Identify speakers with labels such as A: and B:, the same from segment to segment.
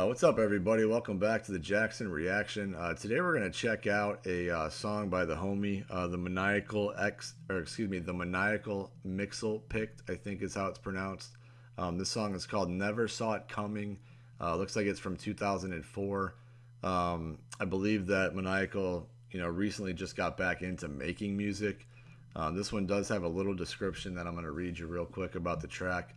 A: Uh, what's up, everybody? Welcome back to the Jackson Reaction. Uh, today we're going to check out a uh, song by the homie, uh, the Maniacal X, or excuse me, the Maniacal Mixel Picked, I think is how it's pronounced. Um, this song is called Never Saw It Coming. Uh, looks like it's from 2004. Um, I believe that Maniacal, you know, recently just got back into making music. Um, this one does have a little description that I'm going to read you real quick about the track.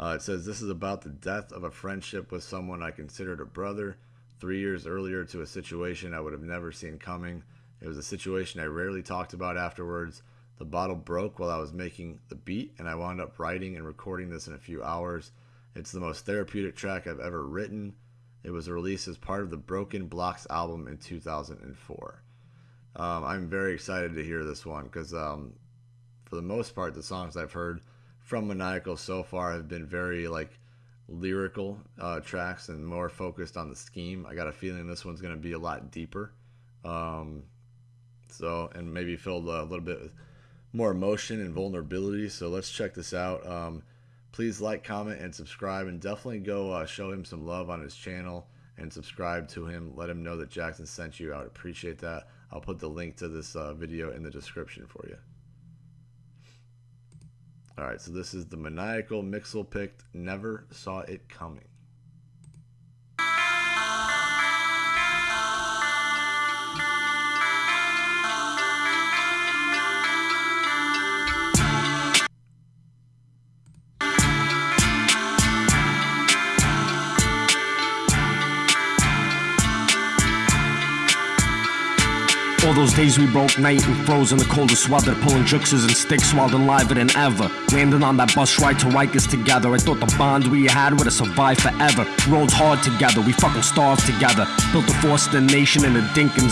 A: Uh, it says, This is about the death of a friendship with someone I considered a brother. Three years earlier, to a situation I would have never seen coming. It was a situation I rarely talked about afterwards. The bottle broke while I was making the beat, and I wound up writing and recording this in a few hours. It's the most therapeutic track I've ever written. It was released as part of the Broken Blocks album in 2004. Um, I'm very excited to hear this one because, um, for the most part, the songs I've heard from Maniacal so far have been very like lyrical uh, tracks and more focused on the scheme. I got a feeling this one's going to be a lot deeper. Um, so, and maybe filled a little bit with more emotion and vulnerability. So let's check this out. Um, please like, comment, and subscribe, and definitely go uh, show him some love on his channel and subscribe to him. Let him know that Jackson sent you. I would appreciate that. I'll put the link to this uh, video in the description for you. All right, so this is the maniacal Mixel picked. Never saw it coming.
B: All those days we broke night and froze in the coldest weather, pulling juxes and sticks wild and liver than ever. Landing on that bus ride to Rikers together. I thought the bond we had would have survived forever. Rolled hard together, we fucking starved together. Built a force the nation in a dink and.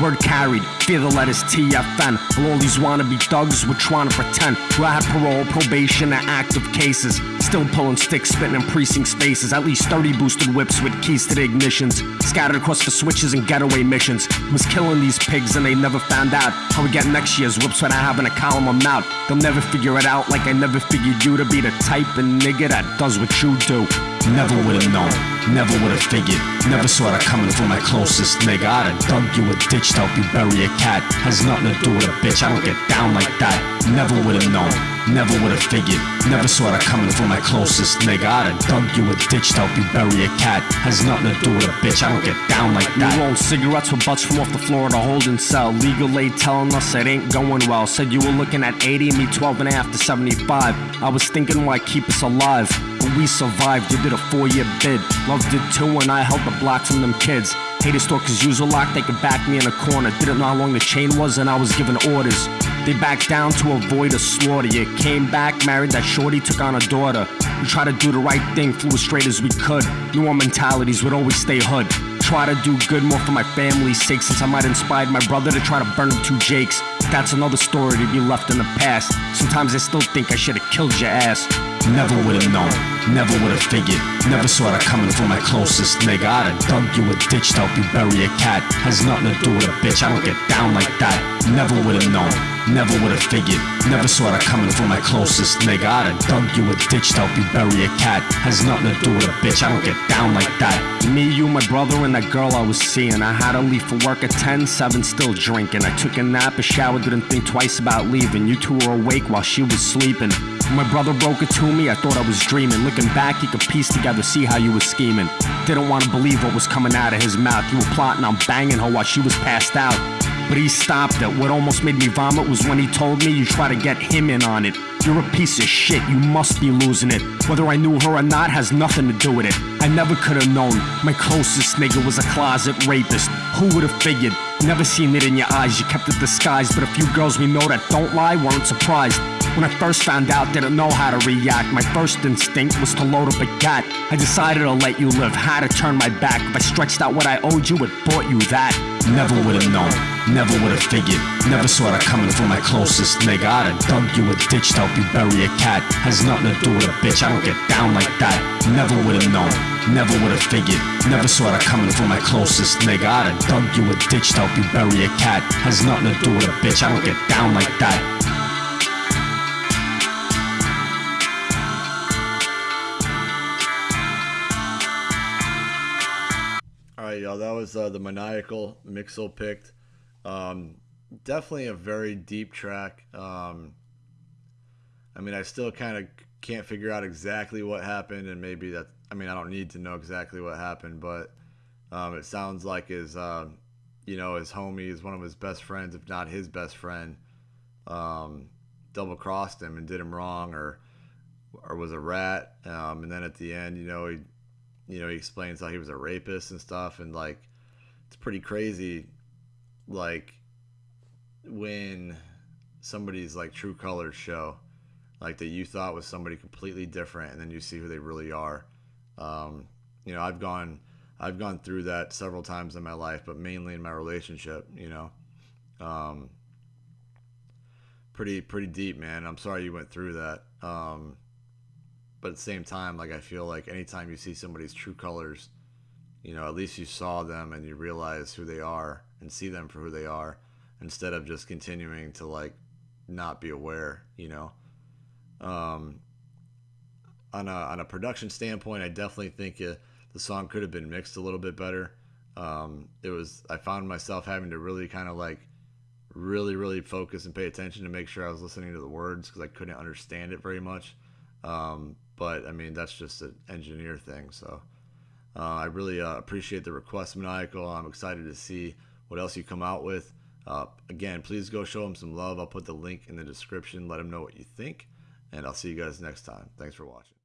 B: Word carried, fear the letters TFN. While all these wannabe thugs were trying to pretend. Who I had parole, probation, and active cases. Still pulling sticks, spitting in precinct spaces. At least 30 boosted whips with keys to the ignitions. Scattered across the switches and getaway missions. Was killing these pigs and they never found out how we get next year's whips when I have in a column I'm out. They'll never figure it out like I never figured you to be the type of nigga that does what you do. Never would've known, never would've figured Never saw that coming from my closest nigga. I'd have dug you a ditch to help you bury a cat. Has nothing to do with a bitch, I don't get down like that. Never would've known, never would've figured Never saw that coming from my closest nigga. I'd have dug you a ditch to help you bury a cat. Has nothing to do with a bitch, I don't get down like that. You roll cigarettes with butts from off the floor of the holding cell. Legal aid telling us it ain't going well. Said you were looking at 80 me 12 and a half to 75 I was thinking why keep us alive we survived, you did a four year bid. Loved it too, and I held the block from them kids. Hated stalkers usual lock, they could back me in a corner. Didn't know how long the chain was, and I was given orders. They backed down to avoid a slaughter. You came back, married that shorty, took on a daughter. We tried to do the right thing, flew as straight as we could. Knew our mentalities would always stay hood. Try to do good more for my family's sake, since I might inspired my brother to try to burn them two Jakes. That's another story to be left in the past. Sometimes I still think I should've killed your ass. Never would've known, never would've figured. Never saw that coming from my closest nigga. I'd have dug you a ditch to help you bury a cat. Has nothing to do with a bitch, I don't get down like that. Never would've known, never would've figured. Never saw that coming from my closest nigga. I'd have dug you a ditch to help you bury a cat. Has nothing to do with a bitch, I don't get down like that. Me, you, my brother, and that girl I was seeing. I had to leave for work at 10, 7, still drinking. I took a nap, a shower, didn't think twice about leaving. You two were awake while she was sleeping my brother broke it to me, I thought I was dreaming. Looking back, he could piece together, see how you were scheming. Didn't want to believe what was coming out of his mouth. You were plotting on banging her while she was passed out. But he stopped it. What almost made me vomit was when he told me you try to get him in on it. You're a piece of shit, you must be losing it. Whether I knew her or not has nothing to do with it. I never could have known. My closest nigga was a closet rapist. Who would have figured? Never seen it in your eyes, you kept it disguised. But a few girls we know that don't lie weren't surprised. When I first found out, didn't know how to react. My first instinct was to load up a gat. I decided to let you live, had to turn my back. If I stretched out what I owed you, it bought you that. Never would've known, never would've figured. Never saw that coming from my closest nigga. I'd have dug you a ditch to help you bury a cat. Has nothing to do with a bitch, I don't get down like that. Never would've known, never would've figured. Never saw that coming from my closest nigga. I'd have dug you a ditch to help you bury a cat. Has nothing to do with a bitch, I don't get down like that.
A: Y'all. That was uh, the maniacal Mixel picked. Um, definitely a very deep track. Um, I mean, I still kind of can't figure out exactly what happened, and maybe that. I mean, I don't need to know exactly what happened, but um, it sounds like his, uh, you know, his homie is one of his best friends, if not his best friend, um, double crossed him and did him wrong, or or was a rat. Um, and then at the end, you know, he, you know, he explains how he was a rapist and stuff, and like, it's pretty crazy, like, when somebody's like true colors show, like that you thought was somebody completely different, and then you see who they really are. Um, you know, I've gone, I've gone through that several times in my life, but mainly in my relationship. You know, um, pretty pretty deep, man. I'm sorry you went through that. Um, but at the same time, like I feel like anytime you see somebody's true colors, you know, at least you saw them and you realize who they are and see them for who they are, instead of just continuing to like not be aware. You know, um, on a on a production standpoint, I definitely think uh, the song could have been mixed a little bit better. Um, it was I found myself having to really kind of like really really focus and pay attention to make sure I was listening to the words because I couldn't understand it very much. Um, but I mean, that's just an engineer thing. So uh, I really uh, appreciate the request, Maniacal. I'm excited to see what else you come out with. Uh, again, please go show them some love. I'll put the link in the description. Let them know what you think. And I'll see you guys next time. Thanks for watching.